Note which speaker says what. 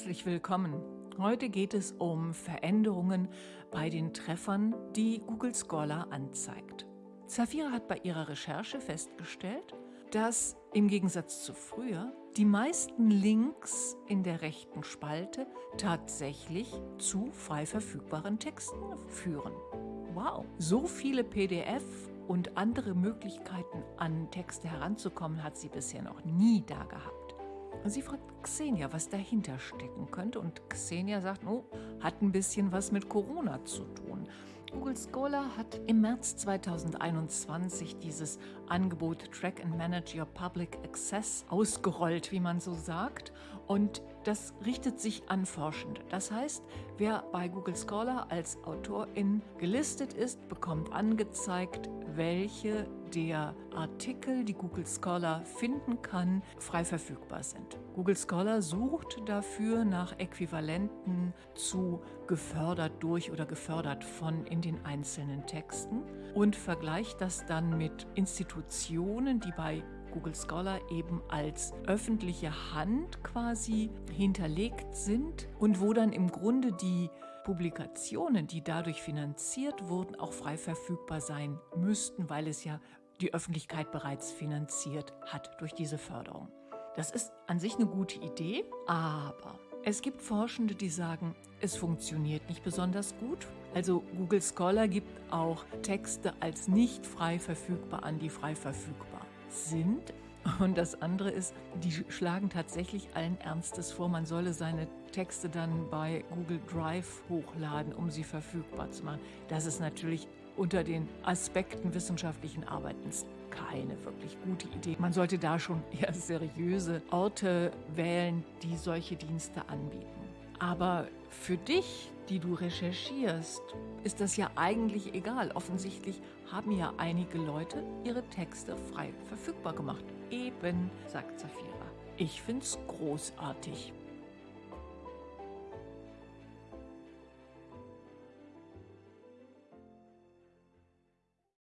Speaker 1: Herzlich willkommen. Heute geht es um Veränderungen bei den Treffern, die Google Scholar anzeigt. Zafira hat bei ihrer Recherche festgestellt, dass im Gegensatz zu früher die meisten Links in der rechten Spalte tatsächlich zu frei verfügbaren Texten führen. Wow, so viele PDF und andere Möglichkeiten an Texte heranzukommen, hat sie bisher noch nie da gehabt. Sie fragt Xenia, was dahinter stecken könnte und Xenia sagt, oh, hat ein bisschen was mit Corona zu tun. Google Scholar hat im März 2021 dieses Angebot Track and Manage Your Public Access ausgerollt, wie man so sagt. Und das richtet sich an Forschende. Das heißt, wer bei Google Scholar als Autorin gelistet ist, bekommt angezeigt, welche der Artikel, die Google Scholar finden kann, frei verfügbar sind. Google Scholar sucht dafür nach Äquivalenten zu gefördert durch oder gefördert von in den einzelnen Texten und vergleicht das dann mit Institutionen, die bei Google Scholar eben als öffentliche Hand quasi hinterlegt sind und wo dann im Grunde die Publikationen, die dadurch finanziert wurden, auch frei verfügbar sein müssten, weil es ja die Öffentlichkeit bereits finanziert hat durch diese Förderung. Das ist an sich eine gute Idee, aber es gibt Forschende, die sagen, es funktioniert nicht besonders gut. Also Google Scholar gibt auch Texte als nicht frei verfügbar an, die frei verfügbar sind. Und das andere ist, die schlagen tatsächlich allen Ernstes vor, man solle seine Texte dann bei Google Drive hochladen, um sie verfügbar zu machen. Das ist natürlich unter den Aspekten wissenschaftlichen Arbeitens keine wirklich gute Idee. Man sollte da schon eher seriöse Orte wählen, die solche Dienste anbieten. Aber für dich, die du recherchierst, ist das ja eigentlich egal. Offensichtlich haben ja einige Leute ihre Texte frei verfügbar gemacht. Eben, sagt Zafira. Ich find's großartig.